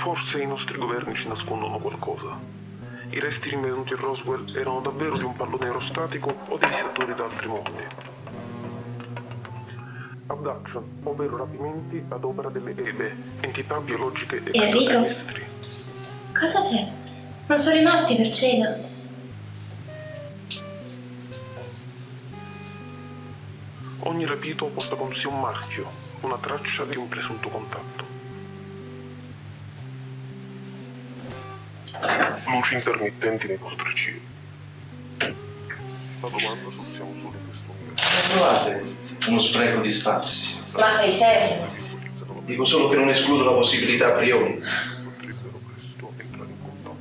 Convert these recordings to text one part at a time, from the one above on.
forse i nostri governi ci nascondono qualcosa. I resti rinvenuti a Roswell erano davvero di un pallone aerostatico o di visitatori da altri mondi. Abduction, ovvero rapimenti ad opera delle EBE, entità biologiche Enrico? extraterrestri. Cosa c'è? Non sono rimasti per cena? Ogni rapito porta con sé un marchio, una traccia di un presunto contatto. Luci intermittenti nei vostri cieli. La domanda se siamo solo in questo universo. Trovate uno spreco di spazi. Ma sei serio? Dico solo che non escludo la possibilità a priori. potrebbero presto entrare in contatto.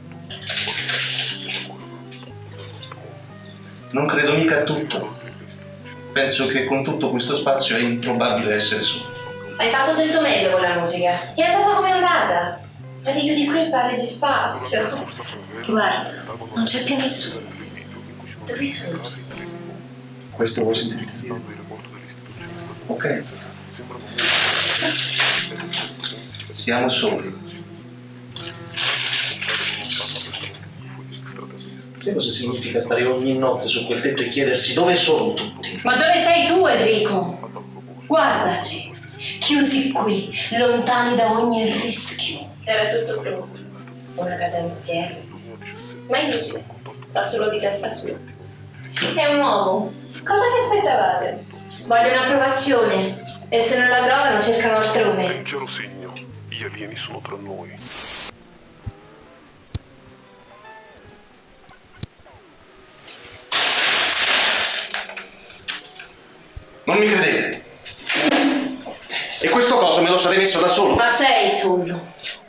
con Non credo mica a tutto. Penso che con tutto questo spazio è improbabile essere solo. Hai fatto del tuo meglio con la musica. E è andata come è andata. Ma dico di qui parli di spazio. Guarda, non c'è più nessuno. Dove sono tutti? Questo lo sentite dire? Ok. Siamo soli. Sai cosa significa stare ogni notte su quel tetto e chiedersi dove sono tutti? Ma dove sei tu, Enrico? Guardaci, chiusi qui, lontani da ogni rischio. Era tutto pronto. Una casa insieme. Ma inutile, fa solo di testa sua. È un uomo. Cosa vi aspettavate? Vogliono approvazione. E se non la trovano cercano altrove. Leggero segno, gli alieni sono tra noi. Non mi credete? E questo coso me lo sarei messo da solo? Ma sei solo.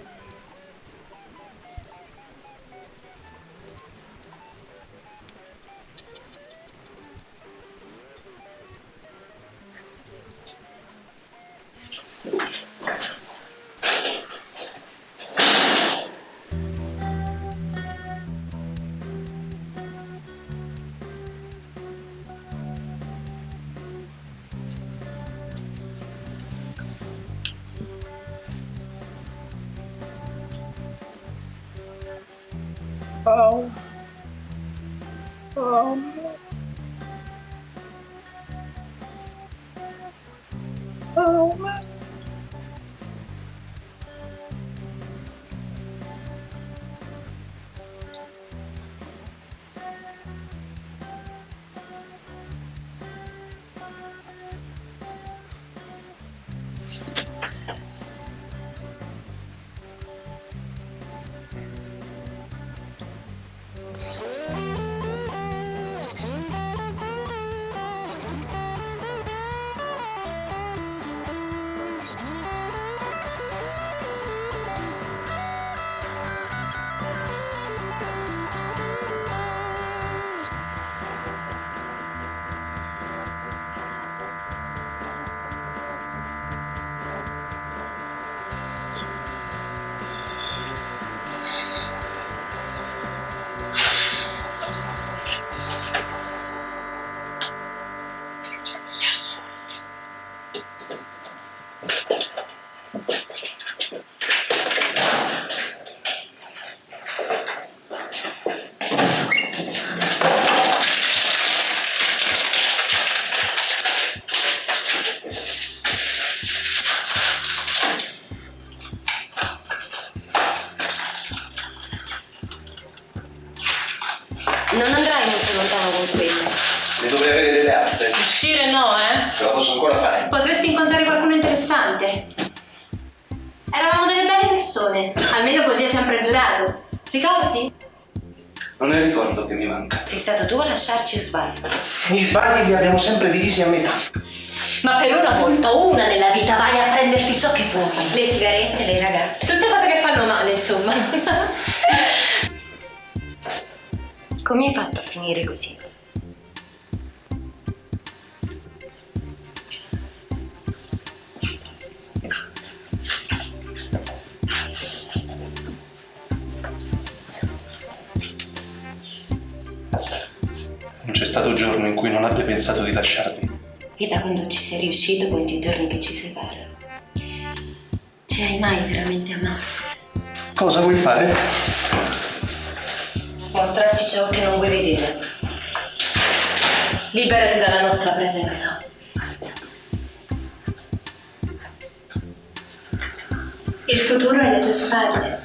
Oh. Oh. Oh. Non andrai molto lontano con quello. Ne dovrei avere delle altre. Uscire no, eh? Ce la posso ancora fare. Potresti incontrare qualcuno interessante. Eravamo delle belle persone, almeno così è sempre giurato. Ricordi? Non è il ricordo che mi manca. Sei stato tu a lasciarci o sbaglio? Gli sbagli li abbiamo sempre divisi a metà. Ma per una volta, una nella vita, vai a prenderti ciò che vuoi. Le sigarette, le ragazze. Tutte cose che fanno male, insomma. Come hai fatto a finire così? Non c'è stato giorno in cui non abbia pensato di lasciarmi. E da quando ci sei riuscito, conti i giorni che ci separano. Ci hai mai veramente amato? Cosa vuoi fare? Mostrarci ciò che non vuoi vedere. Liberati dalla nostra presenza. Il futuro è alle tue spalle.